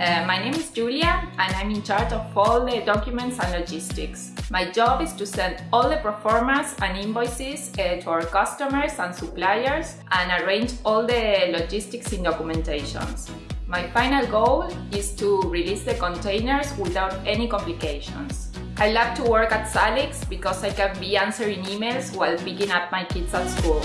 Uh, my name is Julia and I'm in charge of all the documents and logistics. My job is to send all the performance and invoices uh, to our customers and suppliers and arrange all the logistics in documentations. My final goal is to release the containers without any complications. I love to work at Salix because I can be answering emails while picking up my kids at school.